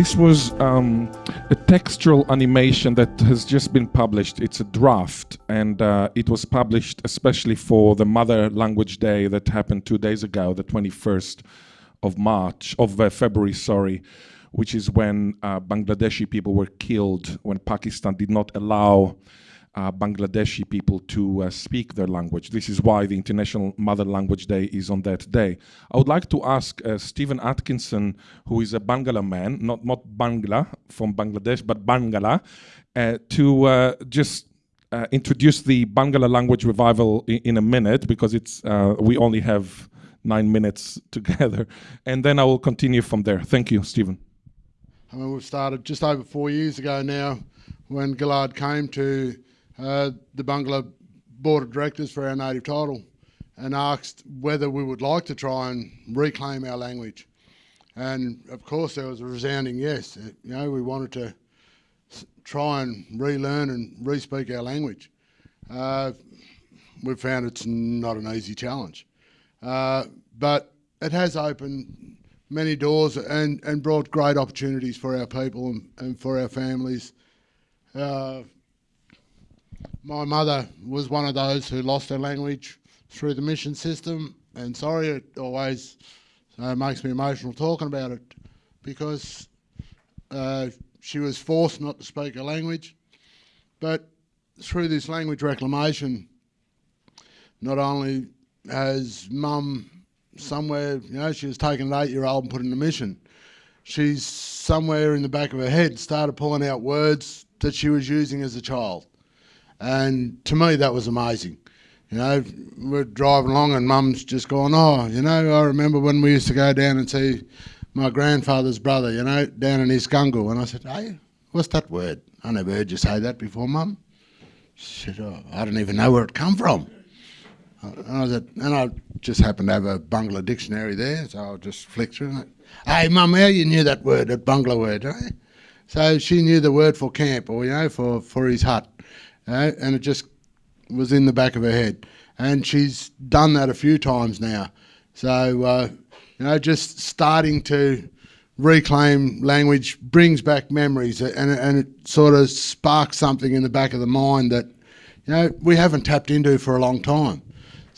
This was um, a textual animation that has just been published. It's a draft, and uh, it was published especially for the Mother Language Day that happened two days ago, the 21st of March, of uh, February, sorry, which is when uh, Bangladeshi people were killed, when Pakistan did not allow uh, Bangladeshi people to uh, speak their language. This is why the International Mother Language Day is on that day. I would like to ask uh, Stephen Atkinson, who is a Barngarla man, not, not Bangla from Bangladesh, but Barngarla, uh, to uh, just uh, introduce the Barngarla language revival in, in a minute, because it's we only have nine minutes together. And then I will continue from there. Thank you, Stephen. I mean, we've started just over four years ago now when Ghil'ad came to uh, the Barngarla Board of Directors for our native title and asked whether we would like to try and reclaim our language. And of course, there was a resounding yes. Uh, you know, we wanted to try and relearn and re-speak our language. Uh, we've found it's not an easy challenge. Uh, but it has opened many doors and, and brought great opportunities for our people and, and for our families. Uh, my mother was one of those who lost her language through the mission system, and sorry, it always uh, makes me emotional talking about it because uh, she was forced not to speak a language. But through this language reclamation, not only has mum somewhere, you know, she was taken an eight-year-old and put in a mission. She's somewhere in the back of her head started pulling out words that she was using as a child. And to me, that was amazing. You know, we're driving along and mum's just going, oh, you know, I remember when we used to go down and see my grandfather's brother, you know, down in Iskungu. And I said, hey, what's that word? I never heard you say that before, mum. She said, oh, I don't even know where it come from. And I said, and I just happened to have a Barngarla dictionary there, so I'll just flicked through it. Hey, mum, how you knew that word, that Barngarla word, eh? So she knew the word for camp, or, you know, for, for his hut uh, and it just was in the back of her head. And she's done that a few times now. So, uh, you know, just starting to reclaim language brings back memories and, and it sort of sparks something in the back of the mind that, you know, we haven't tapped into for a long time.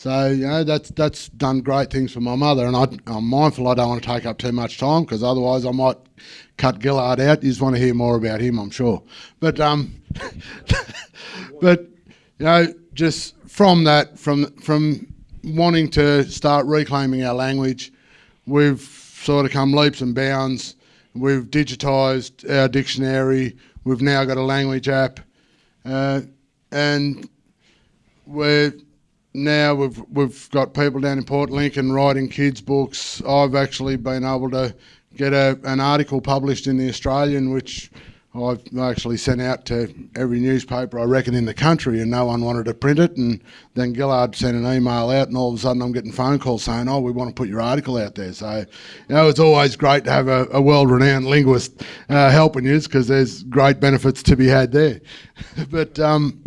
So, you know, that's, that's done great things for my mother. And I, am mindful I don't want to take up too much time because otherwise I might cut Ghil'ad out. You just want to hear more about him, I'm sure. But, um, but, you know, just from that, from, from wanting to start reclaiming our language, we've sort of come leaps and bounds. We've digitised our dictionary. We've now got a language app. Uh, and we're now we've we've got people down in Port Lincoln writing kids books. I've actually been able to get a, an article published in the Australian, which I've actually sent out to every newspaper I reckon in the country, and no one wanted to print it. And then Ghil'ad sent an email out, and all of a sudden I'm getting phone calls saying, "Oh, we want to put your article out there." So, you know, it's always great to have a, a world-renowned linguist uh, helping you, because there's great benefits to be had there. but um,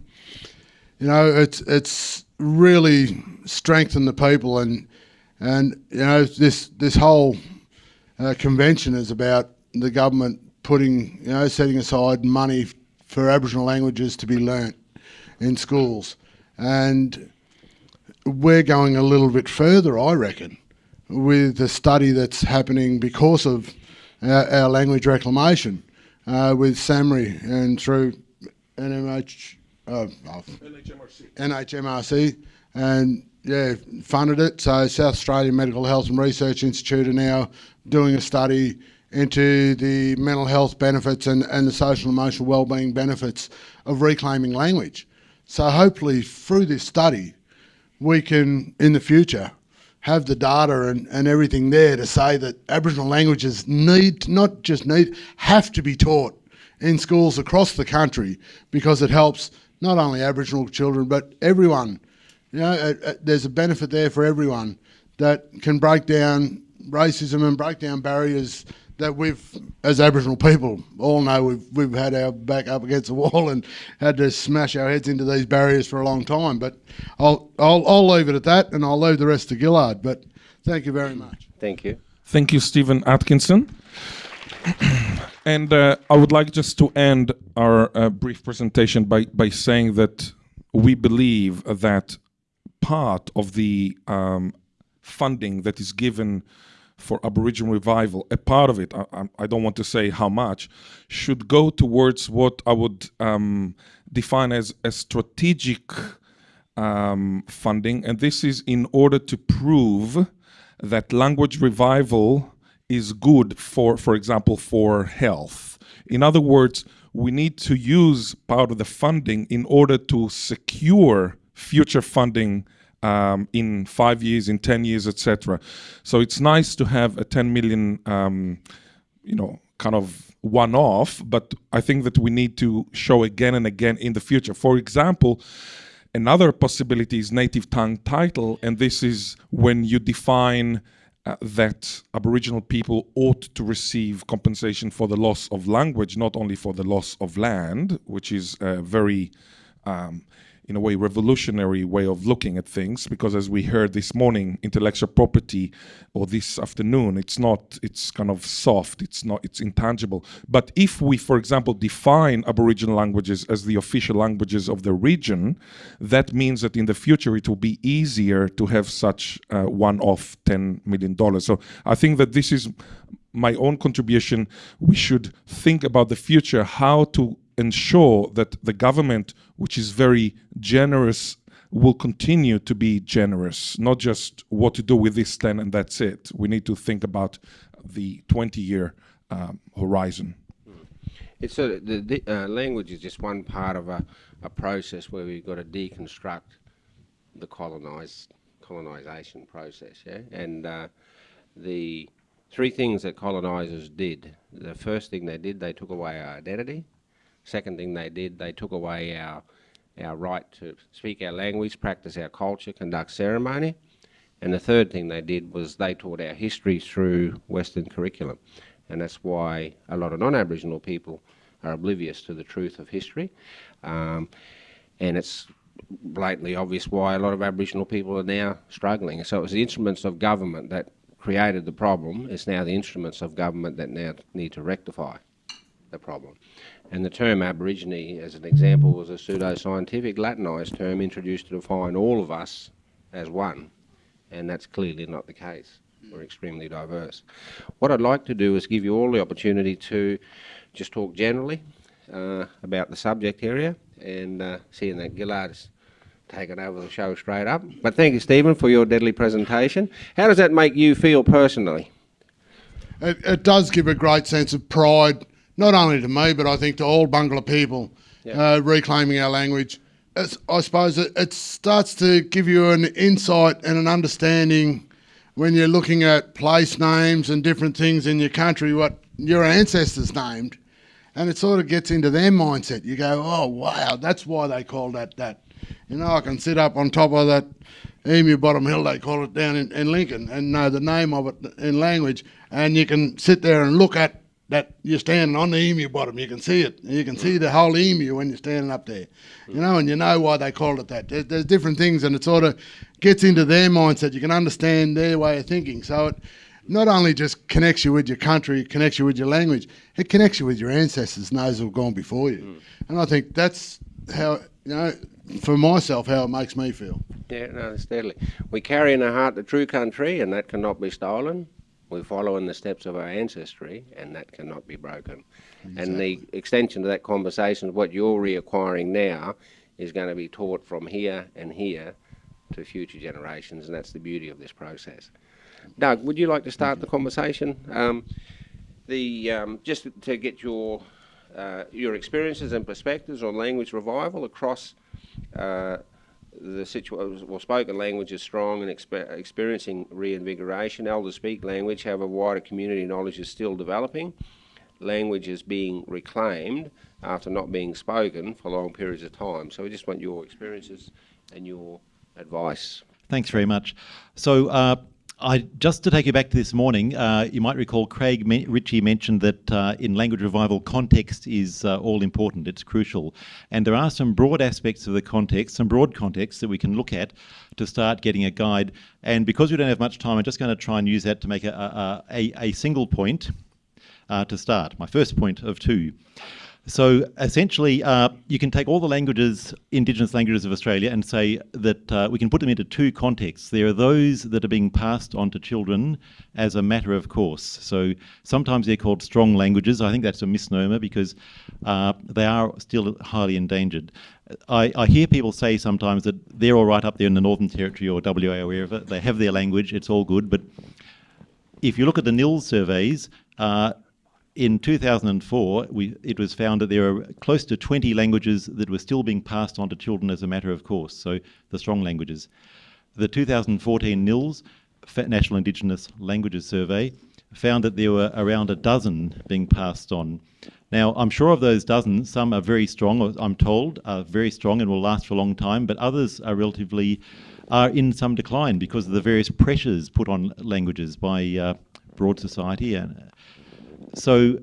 you know, it's it's really strengthen the people and and you know this this whole uh, convention is about the government putting you know setting aside money for Aboriginal languages to be learnt in schools. And we're going a little bit further I reckon with the study that's happening because of our, our language reclamation uh, with SAHMRI and through NMH uh, NHMRC. NHMRC, and yeah, funded it. So South Australian Medical Health and Research Institute are now doing a study into the mental health benefits and, and the social and emotional wellbeing benefits of reclaiming language. So hopefully through this study, we can, in the future, have the data and, and everything there to say that Aboriginal languages need, not just need, have to be taught in schools across the country because it helps not only Aboriginal children, but everyone. You know, uh, uh, there's a benefit there for everyone that can break down racism and break down barriers that we've, as Aboriginal people, all know we've, we've had our back up against the wall and had to smash our heads into these barriers for a long time. But I'll, I'll, I'll leave it at that and I'll leave the rest to Ghil'ad. But thank you very much. Thank you. Thank you, Stephen Atkinson. And uh, I would like just to end our uh, brief presentation by, by saying that we believe that part of the um, funding that is given for Aboriginal revival, a part of it, I, I, don't want to say how much, should go towards what I would um, define as a strategic um, funding. And this is in order to prove that language revival is good for, for example, for health. In other words, we need to use part of the funding in order to secure future funding um, in five years, in 10 years, etc. So it's nice to have a 10 million, um, you know, kind of one-off, but I think that we need to show again and again in the future. For example, another possibility is native tongue title, and this is when you define uh, that Aboriginal people ought to receive compensation for the loss of language, not only for the loss of land, which is very um, in a way revolutionary way of looking at things because as we heard this morning intellectual property or this afternoon it's not it's kind of soft it's not it's intangible. But if we for example define aboriginal languages as the official languages of the region that means that in the future it will be easier to have such uh, one-off 10 million dollars. So i think that this is my own contribution. We should think about the future how to ensure that the government, which is very generous, will continue to be generous, not just what to do with this 10 and that's it. We need to think about the 20 year um, horizon. It's a, the, the uh, language is just one part of a, a process where we've got to deconstruct the colonized colonization process, yeah? And uh, the three things that colonizers did. The first thing they did, they took away our identity. Second thing they did, they took away our, our right to speak our language, practice our culture, conduct ceremony. And the third thing they did was they taught our history through Western curriculum. And that's why a lot of non-Aboriginal people are oblivious to the truth of history. Um, and it's blatantly obvious why a lot of Aboriginal people are now struggling. So it was the instruments of government that created the problem. It's now the instruments of government that now need to rectify the problem. And the term Aborigine, as an example, was a pseudo-scientific Latinised term introduced to define all of us as one, and that's clearly not the case. We're extremely diverse. What I'd like to do is give you all the opportunity to just talk generally uh, about the subject area, and uh, seeing that Ghil'ad has taken over the show straight up. But thank you, Stephen, for your deadly presentation. How does that make you feel personally? It, it does give a great sense of pride not only to me, but I think to all Barngarla people, yeah. uh, reclaiming our language. It's, I suppose it, it starts to give you an insight and an understanding when you're looking at place names and different things in your country, what your ancestors named, and it sort of gets into their mindset. You go, oh wow, that's why they call that that. You know, I can sit up on top of that Emu Bottom Hill, they call it down in, in Lincoln, and know the name of it in language, and you can sit there and look at that you're standing on the emu bottom. You can see it. You can see the whole emu when you're standing up there. You know, and you know why they called it that. There's, there's different things, and it sort of gets into their mindset. You can understand their way of thinking. So it not only just connects you with your country, it connects you with your language, it connects you with your ancestors, those who've gone before you. Mm. And I think that's how, you know, for myself, how it makes me feel. Yeah, no, steadily. We carry in our heart the true country, and that cannot be stolen. We follow in the steps of our ancestry, and that cannot be broken. Exactly. And the extension of that conversation, what you're reacquiring now, is going to be taught from here and here to future generations, and that's the beauty of this process. Doug, would you like to start the conversation? Um, the um, just to get your uh, your experiences and perspectives on language revival across uh, the situation, well, spoken language is strong and exper experiencing reinvigoration. Elders speak language, however, wider community knowledge is still developing. Language is being reclaimed after not being spoken for long periods of time. So we just want your experiences and your advice. Thanks very much. So uh, I, just to take you back to this morning, uh, you might recall Craig me Ritchie mentioned that uh, in language revival, context is uh, all important, it's crucial. And there are some broad aspects of the context, some broad context that we can look at to start getting a guide. And because we don't have much time, I'm just going to try and use that to make a, a, a, a single point. uh, to start. My first point of two. So essentially, uh, you can take all the languages, Indigenous languages of Australia, and say that uh, we can put them into two contexts. There are those that are being passed on to children as a matter of course. So sometimes they're called strong languages. I think that's a misnomer because uh, they are still highly endangered. I, I, hear people say sometimes that they're all right up there in the Northern Territory or WA or wherever. They have their language, it's all good. But if you look at the NILS surveys, uh, in 2004, we, it was found that there are close to 20 languages that were still being passed on to children as a matter of course, so the strong languages. The 2014 NILS, National Indigenous Languages Survey, found that there were around a dozen being passed on. Now, I'm sure of those dozen, some are very strong, I'm told, are very strong and will last for a long time, but others are relatively, are in some decline because of the various pressures put on languages by uh, broad society and so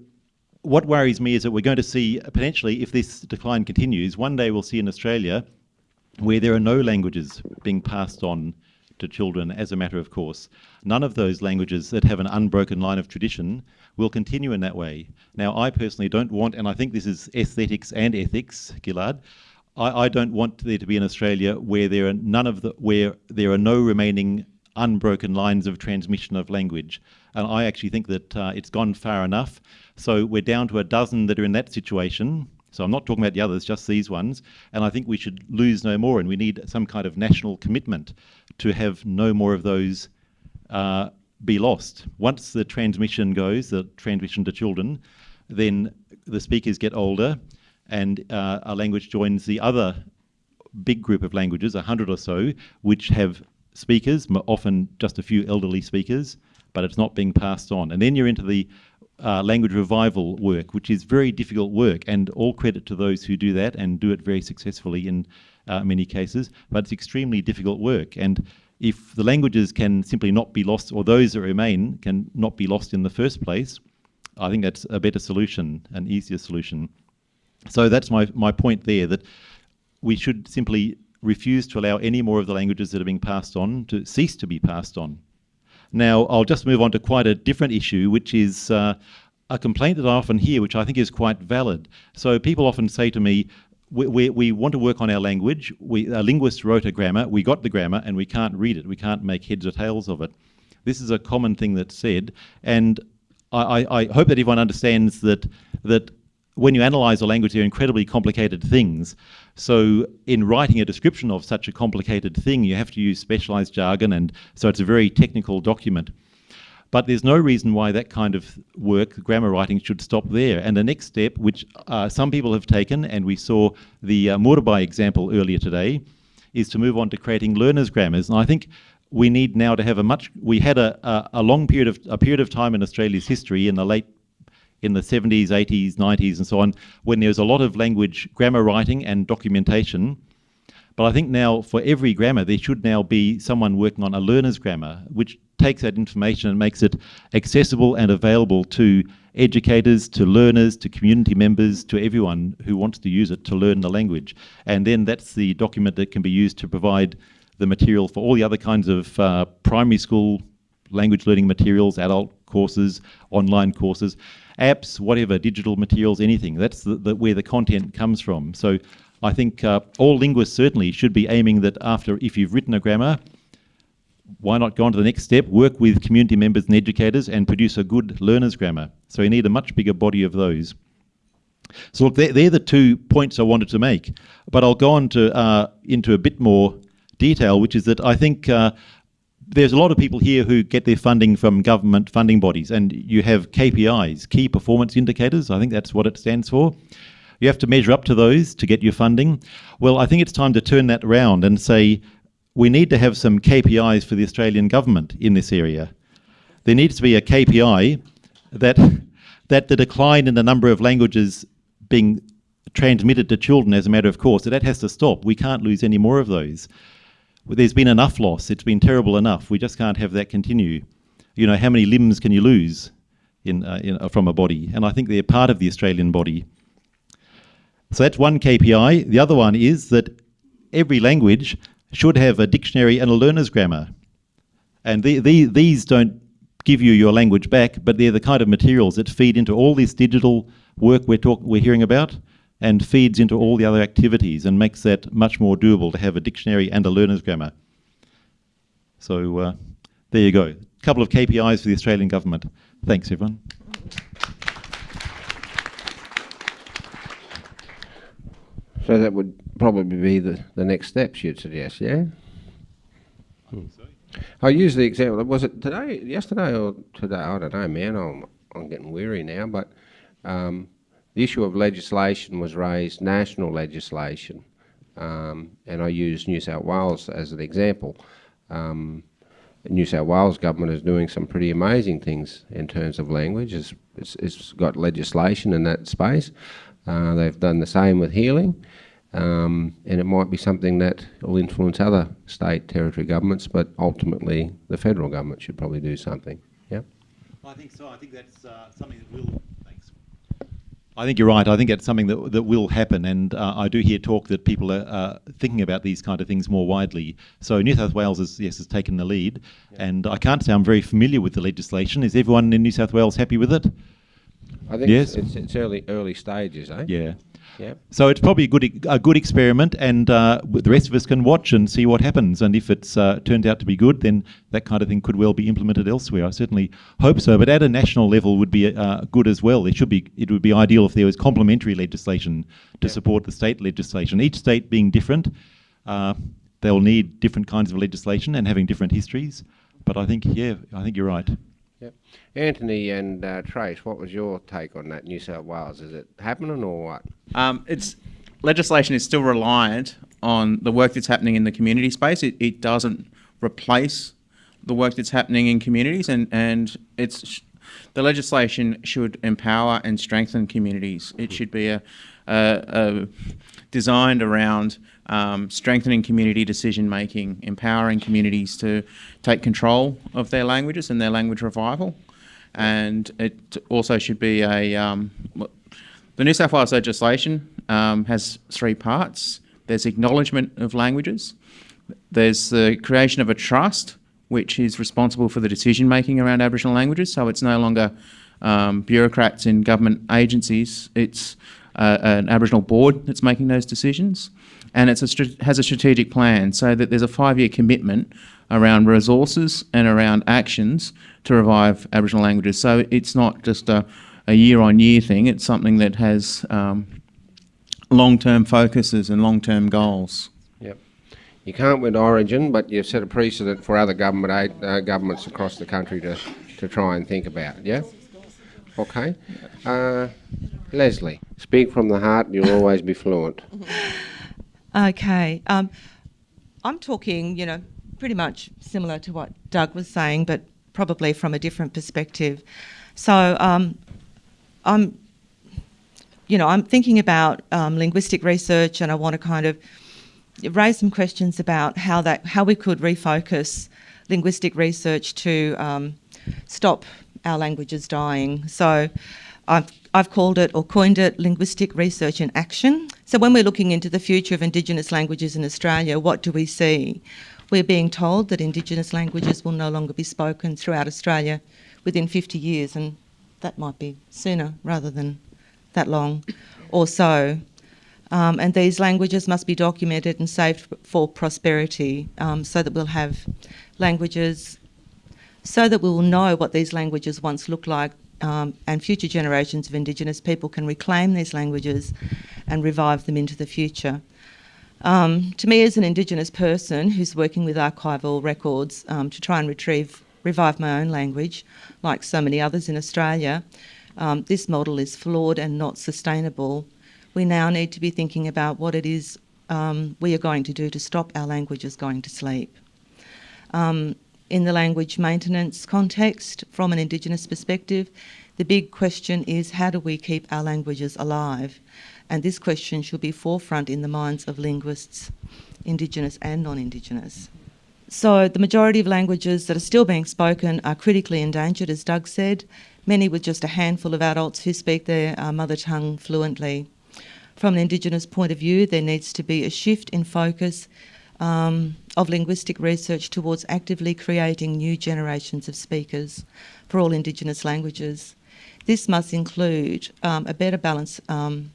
what worries me is that we're going to see, potentially, if this decline continues, one day we'll see in Australia where there are no languages being passed on to children as a matter of course. None of those languages that have an unbroken line of tradition will continue in that way. Now, I personally don't want, and I think this is aesthetics and ethics, Ghil'ad, I, I don't want there to be in Australia where there are none of the, where there are no remaining unbroken lines of transmission of language. And I actually think that uh, it's gone far enough. So we're down to a dozen that are in that situation. So I'm not talking about the others, just these ones. And I think we should lose no more. And we need some kind of national commitment to have no more of those uh, be lost. Once the transmission goes, the transmission to children, then the speakers get older and uh, a language joins the other big group of languages, a hundred or so, which have speakers, often just a few elderly speakers, but it's not being passed on. And then you're into the uh, language revival work, which is very difficult work, and all credit to those who do that and do it very successfully in uh, many cases, but it's extremely difficult work. And if the languages can simply not be lost, or those that remain can not be lost in the first place, I think that's a better solution, an easier solution. So that's my, my point there, that we should simply refuse to allow any more of the languages that are being passed on to cease to be passed on. Now, I'll just move on to quite a different issue, which is uh, a complaint that I often hear, which I think is quite valid. So people often say to me, we, we, we want to work on our language. We, a linguist wrote a grammar, we got the grammar, and we can't read it. We can't make heads or tails of it. This is a common thing that's said, and I, I, I hope that everyone understands that that when you analyze a language, they're incredibly complicated things. So in writing a description of such a complicated thing, you have to use specialized jargon, and so it's a very technical document. But there's no reason why that kind of work, grammar writing, should stop there. And the next step, which uh, some people have taken, and we saw the uh, Murabai example earlier today, is to move on to creating learners' grammars. And I think we need now to have a much, we had a, a, a long period of, a period of time in Australia's history in the late in the 70s, 80s, 90s, and so on, when there was a lot of language grammar writing and documentation. But I think now for every grammar, there should now be someone working on a learner's grammar, which takes that information and makes it accessible and available to educators, to learners, to community members, to everyone who wants to use it to learn the language. And then that's the document that can be used to provide the material for all the other kinds of uh, primary school language learning materials, adult courses, online courses apps, whatever, digital materials, anything. That's the, the, where the content comes from. So I think uh, all linguists certainly should be aiming that after, if you've written a grammar, why not go on to the next step, work with community members and educators and produce a good learner's grammar. So you need a much bigger body of those. So look, they're, they're the two points I wanted to make, but I'll go on to uh, into a bit more detail, which is that I think uh, there's a lot of people here who get their funding from government funding bodies, and you have KPIs, key performance indicators. I think that's what it stands for. You have to measure up to those to get your funding. Well, I think it's time to turn that around and say we need to have some KPIs for the Australian government in this area. There needs to be a KPI that that the decline in the number of languages being transmitted to children as a matter of course, that, that has to stop. We can't lose any more of those there's been enough loss. It's been terrible enough. We just can't have that continue. You know, how many limbs can you lose in, uh, in uh, from a body? And I think they're part of the Australian body. So that's one KPI. The other one is that every language should have a dictionary and a learner's grammar. And the, the, these don't give you your language back, but they're the kind of materials that feed into all this digital work we're talk, we're hearing about and feeds into all the other activities and makes that much more doable to have a dictionary and a learner's grammar. So uh, there you go. A couple of KPIs for the Australian government. Thanks, everyone. So that would probably be the, the next steps you'd suggest, yeah? I use the example. Was it today, yesterday, or today? I don't know, man. I'm I'm getting weary now. But um, the issue of legislation was raised, national legislation, um, and I use New South Wales as an example. Um, New South Wales government is doing some pretty amazing things in terms of language. It's, it's, it's got legislation in that space. Uh, they've done the same with healing. Um, and it might be something that will influence other state territory governments, but ultimately the federal government should probably do something. Yeah. I think so. I think that's uh, something that will. I think you're right. I think it's something that that will happen, and uh, I do hear talk that people are uh, thinking about these kind of things more widely. So New South Wales has yes has taken the lead, yeah. and I can't say I'm very familiar with the legislation. Is everyone in New South Wales happy with it? I think yes. it's, it's early early stages, eh? Yeah. So it's probably a good a good experiment, and uh, the rest of us can watch and see what happens. And if it's uh, turned out to be good, then that kind of thing could well be implemented elsewhere. I certainly hope so. But at a national level, would be uh, good as well. It should be. It would be ideal if there was complementary legislation to support the state legislation. Each state being different, uh, they'll need different kinds of legislation and having different histories. But I think, yeah, I think you're right. Yep. Anthony and uh, Trace, what was your take on that New South Wales? Is it happening or what? Um, it's legislation is still reliant on the work that's happening in the community space. It, it doesn't replace the work that's happening in communities, and and it's the legislation should empower and strengthen communities. It should be a, a, a designed around um, strengthening community decision making, empowering communities to take control of their languages and their language revival. And it also should be a, um, the New South Wales legislation um, has three parts. There's acknowledgement of languages, there's the creation of a trust, which is responsible for the decision making around Aboriginal languages, so it's no longer um, bureaucrats in government agencies, it's uh, an Aboriginal board that's making those decisions and it has a strategic plan so that there's a five-year commitment around resources and around actions to revive Aboriginal languages. So it's not just a, year-on-year thing, it's something that has um, long-term focuses and long-term goals. Yep. You can't win Origin, but you've set a precedent for other government aid, uh, governments across the country to, to try and think about, yeah? Okay. Uh, Leslie, speak from the heart, you'll always be fluent. Okay. Um, I'm talking, you know, pretty much similar to what Doug was saying, but probably from a different perspective. So um, I'm, you know, I'm thinking about um, linguistic research, and I want to kind of raise some questions about how that how we could refocus linguistic research to um, stop our languages dying. So I've I've called it or coined it linguistic research in action. So when we're looking into the future of Indigenous languages in Australia, what do we see? We're being told that Indigenous languages will no longer be spoken throughout Australia within 50 years, and that might be sooner rather than that long or so. Um, and these languages must be documented and saved for prosperity um, so that we'll have languages, so that we will know what these languages once looked like um, and future generations of Indigenous people can reclaim these languages and revive them into the future. Um, to me, as an Indigenous person who's working with archival records um, to try and retrieve, revive my own language, like so many others in Australia, um, this model is flawed and not sustainable. We now need to be thinking about what it is um, we are going to do to stop our languages going to sleep. Um, in the language maintenance context, from an Indigenous perspective, the big question is how do we keep our languages alive? And this question should be forefront in the minds of linguists, Indigenous and non-Indigenous. So the majority of languages that are still being spoken are critically endangered, as Doug said, many with just a handful of adults who speak their uh, mother tongue fluently. From an Indigenous point of view, there needs to be a shift in focus um, of linguistic research towards actively creating new generations of speakers for all Indigenous languages. This must include um, a better balance um,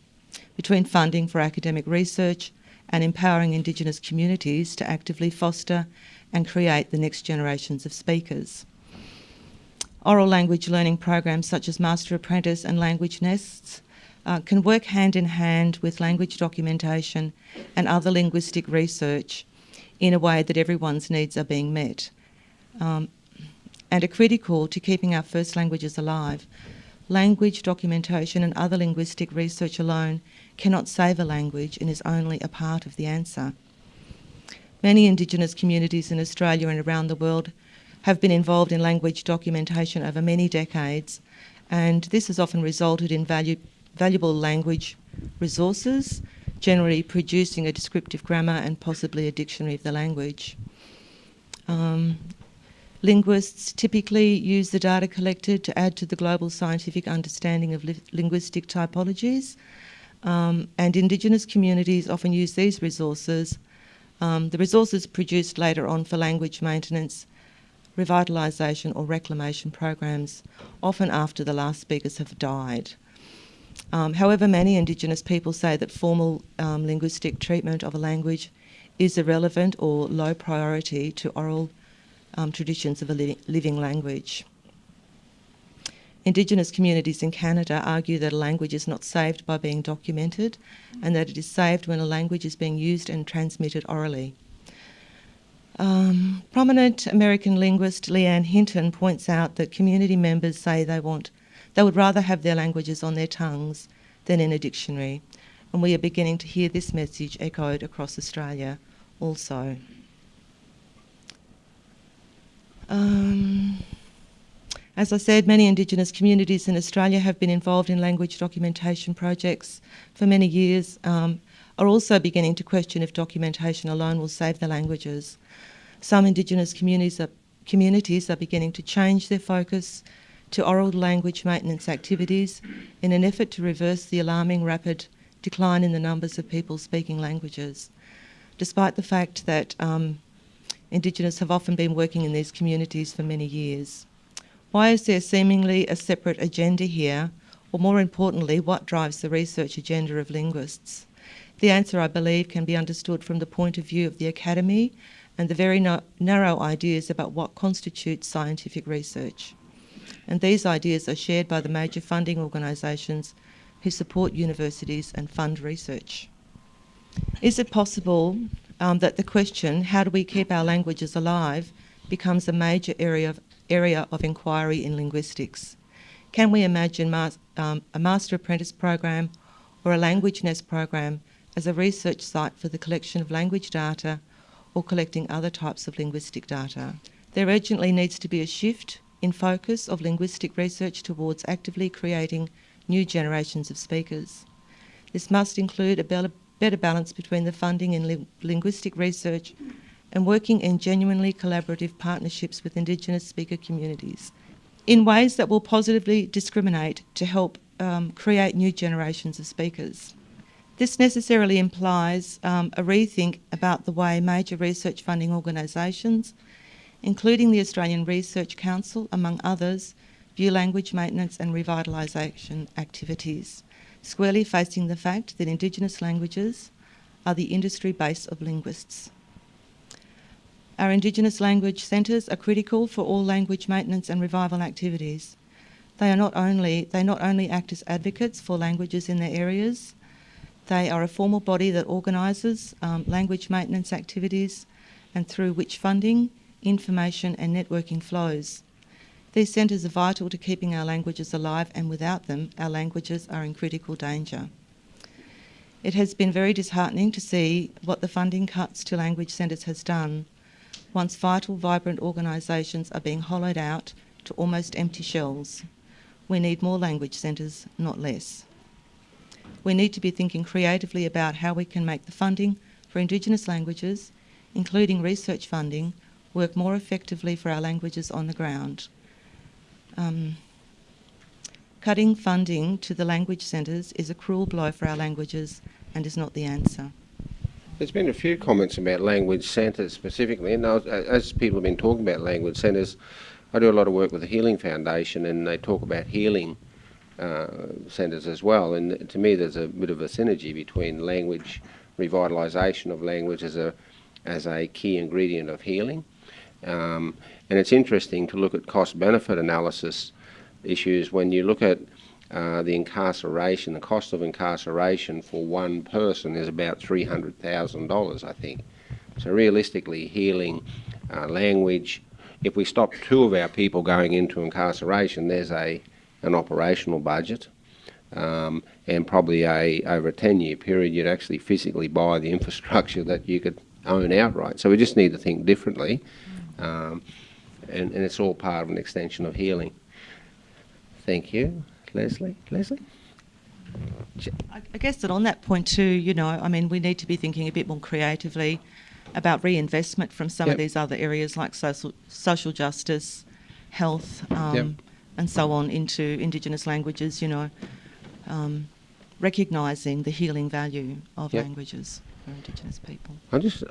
between funding for academic research and empowering Indigenous communities to actively foster and create the next generations of speakers. Oral language learning programs such as Master Apprentice and Language Nests uh, can work hand in hand with language documentation and other linguistic research in a way that everyone's needs are being met um, and are critical to keeping our first languages alive. Language documentation and other linguistic research alone cannot save a language and is only a part of the answer. Many Indigenous communities in Australia and around the world have been involved in language documentation over many decades, and this has often resulted in value, valuable language resources, generally producing a descriptive grammar and possibly a dictionary of the language. Um, linguists typically use the data collected to add to the global scientific understanding of li linguistic typologies, um, and Indigenous communities often use these resources, um, the resources produced later on for language maintenance, revitalisation or reclamation programs, often after the last speakers have died. Um, however, many Indigenous people say that formal um, linguistic treatment of a language is irrelevant or low priority to oral um, traditions of a li living language. Indigenous communities in Canada argue that a language is not saved by being documented and that it is saved when a language is being used and transmitted orally. Um, prominent American linguist Leanne Hinton points out that community members say they want they would rather have their languages on their tongues than in a dictionary, and we are beginning to hear this message echoed across Australia also. Um, as I said, many Indigenous communities in Australia have been involved in language documentation projects for many years, um, are also beginning to question if documentation alone will save the languages. Some Indigenous communities are, communities are beginning to change their focus to oral language maintenance activities in an effort to reverse the alarming rapid decline in the numbers of people speaking languages, despite the fact that um, Indigenous have often been working in these communities for many years. Why is there seemingly a separate agenda here, or more importantly, what drives the research agenda of linguists? The answer, I believe, can be understood from the point of view of the academy and the very no narrow ideas about what constitutes scientific research. And these ideas are shared by the major funding organisations who support universities and fund research. Is it possible um, that the question, how do we keep our languages alive, becomes a major area of area of inquiry in linguistics. Can we imagine um, a Master Apprentice program or a Language Nest program as a research site for the collection of language data or collecting other types of linguistic data? There urgently needs to be a shift in focus of linguistic research towards actively creating new generations of speakers. This must include a better balance between the funding in li linguistic research and working in genuinely collaborative partnerships with Indigenous speaker communities in ways that will positively discriminate to help um, create new generations of speakers. This necessarily implies um, a rethink about the way major research funding organisations, including the Australian Research Council, among others, view language maintenance and revitalisation activities, squarely facing the fact that Indigenous languages are the industry base of linguists. Our Indigenous language centres are critical for all language maintenance and revival activities. They, are not only, they not only act as advocates for languages in their areas, they are a formal body that organises um, language maintenance activities and through which funding, information and networking flows. These centres are vital to keeping our languages alive and without them our languages are in critical danger. It has been very disheartening to see what the funding cuts to language centres has done once vital, vibrant organisations are being hollowed out to almost empty shells. We need more language centres, not less. We need to be thinking creatively about how we can make the funding for Indigenous languages, including research funding, work more effectively for our languages on the ground. Um, cutting funding to the language centres is a cruel blow for our languages and is not the answer. There's been a few comments about language centres specifically, and as people have been talking about language centres, I do a lot of work with the Healing Foundation, and they talk about healing uh, centres as well. And to me, there's a bit of a synergy between language revitalisation of language as a as a key ingredient of healing. Um, and it's interesting to look at cost-benefit analysis issues when you look at uh, the incarceration, the cost of incarceration for one person is about $300,000, I think. So realistically, healing uh, language, if we stop two of our people going into incarceration, there's a an operational budget. Um, and probably a over a 10 year period, you'd actually physically buy the infrastructure that you could own outright. So we just need to think differently, um, and, and it's all part of an extension of healing. Thank you. Leslie? Leslie? I guess that on that point too, you know, I mean, we need to be thinking a bit more creatively about reinvestment from some Yep. of these other areas like social social justice, health, um, Yep. and so on into Indigenous languages. You know, um, recognising the healing value of Yep. languages for Indigenous people. I just,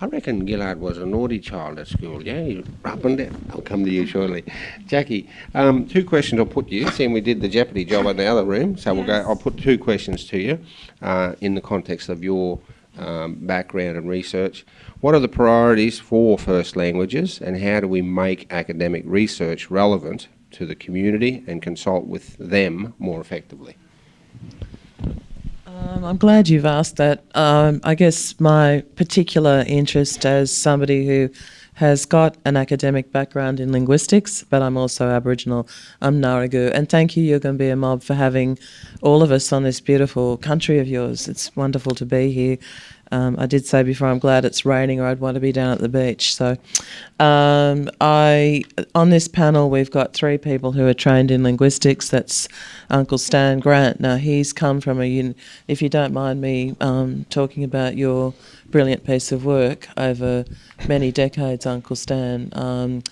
I reckon Ghil'ad was a naughty child at school. Yeah, he up and down. I'll come to you shortly, Jackie. Um, two questions I'll put to you. Seeing we did the Jeopardy job in the other room, so we'll go. I'll put two questions to you, uh, in the context of your um, background and research. What are the priorities for first languages, and how do we make academic research relevant to the community and consult with them more effectively? Um, I'm glad you've asked that. Um, I guess my particular interest as somebody who has got an academic background in linguistics, but I'm also Aboriginal. I'm Ngarigu. And thank you, Yugambeh Mob, for having all of us on this beautiful country of yours. It's wonderful to be here. Um, I did say before I'm glad it's raining, or I'd want to be down at the beach. So, um, I on this panel we've got three people who are trained in linguistics. That's Uncle Stan Grant. Now he's come from a. If you don't mind me um, talking about your brilliant piece of work over many decades, Uncle Stan. Um,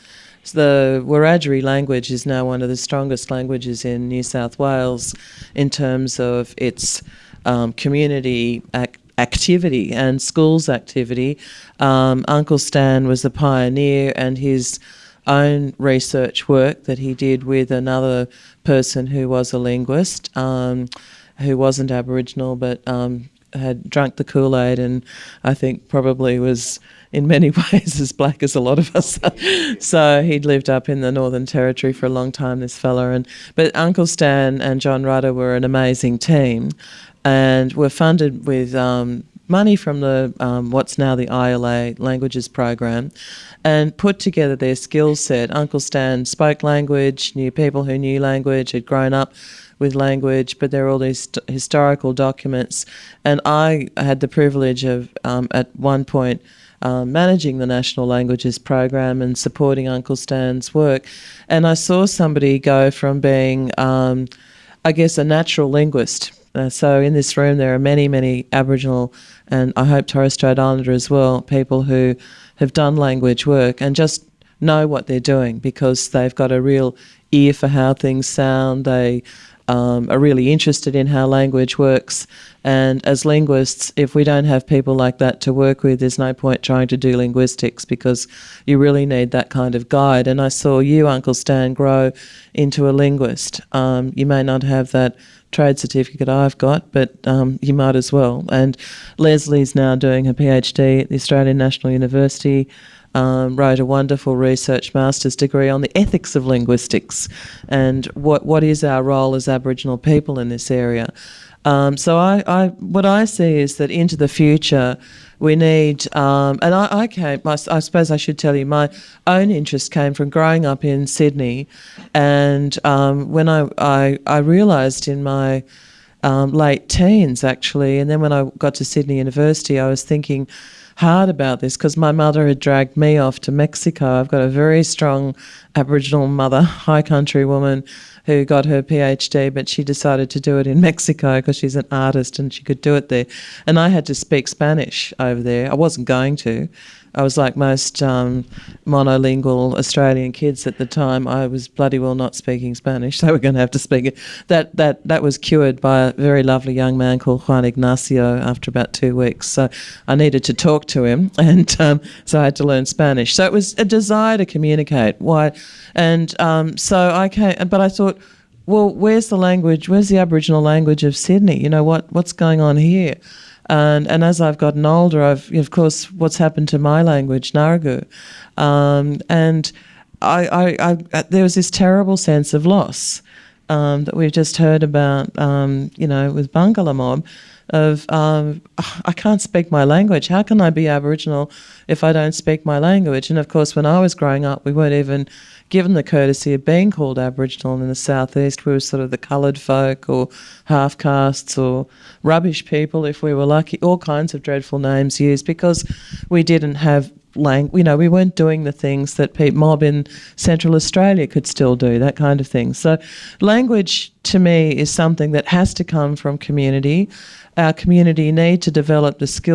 the Wiradjuri language is now one of the strongest languages in New South Wales in terms of its um, community ac- activity and schools activity. Um, Uncle Stan was a pioneer, and his own research work that he did with another person who was a linguist, um, who wasn't Aboriginal but um, had drunk the Kool Aid and I think probably was in many ways as black as a lot of us. so he'd lived up in the Northern Territory for a long time, this fella. And but Uncle Stan and John Rudder were an amazing team, and were funded with. Um, Money from the um, what's now the ILA languages program, and put together their skill set. Uncle Stan spoke language, knew people who knew language, had grown up with language, but there are all these historical documents. And I had the privilege of, um, at one point, um, managing the National Languages Program and supporting Uncle Stan's work. And I saw somebody go from being, um, I guess, a natural linguist. Uh, so in this room, there are many, many Aboriginal and I hope Torres Strait Islander as well, people who have done language work and just know what they're doing because they've got a real ear for how things sound. They um, are really interested in how language works. And as linguists, if we don't have people like that to work with, there's no point trying to do linguistics because you really need that kind of guide. And I saw you, Uncle Stan, grow into a linguist. Um, you may not have that trade certificate I've got, but um, you might as well. And Leslie's now doing her PhD at the Australian National University. Um, wrote a wonderful research master's degree on the ethics of linguistics and what what is our role as Aboriginal people in this area. Um, so I, I, what I see is that into the future, we need, um, and I, I came, I, I suppose I should tell you, my own interest came from growing up in Sydney, and um, when I, I, I realised in my um, late teens actually, and then when I got to Sydney University, I was thinking, hard about this because my mother had dragged me off to Mexico. I've got a very strong Aboriginal mother, high country woman who got her PhD, but she decided to do it in Mexico because she's an artist and she could do it there. And I had to speak Spanish over there. I wasn't going to. I was like most um, monolingual Australian kids at the time. I was bloody well not speaking Spanish. They were going to have to speak it. That that that was cured by a very lovely young man called Juan Ignacio after about two weeks. So I needed to talk to him, and um, so I had to learn Spanish. So it was a desire to communicate. Why? And um, so I came, but I thought. Well, where's the language? Where's the Aboriginal language of Sydney? You know what? What's going on here? And, and as I've gotten older, I've, of course, what's happened to my language, Naragu. Um, and I, I, I, there was this terrible sense of loss um, that we've just heard about, um, you know, with Barngarla Mob of um, I can't speak my language. How can I be Aboriginal if I don't speak my language? And of course, when I was growing up, we weren't even given the courtesy of being called Aboriginal in the southeast. We were sort of the coloured folk or half castes or rubbish people, if we were lucky. All kinds of dreadful names used because we didn't have lang- you know, we weren't doing the things that Pete Mob in Central Australia could still do, that kind of thing. So, language to me is something that has to come from community. Our community need to develop the skills.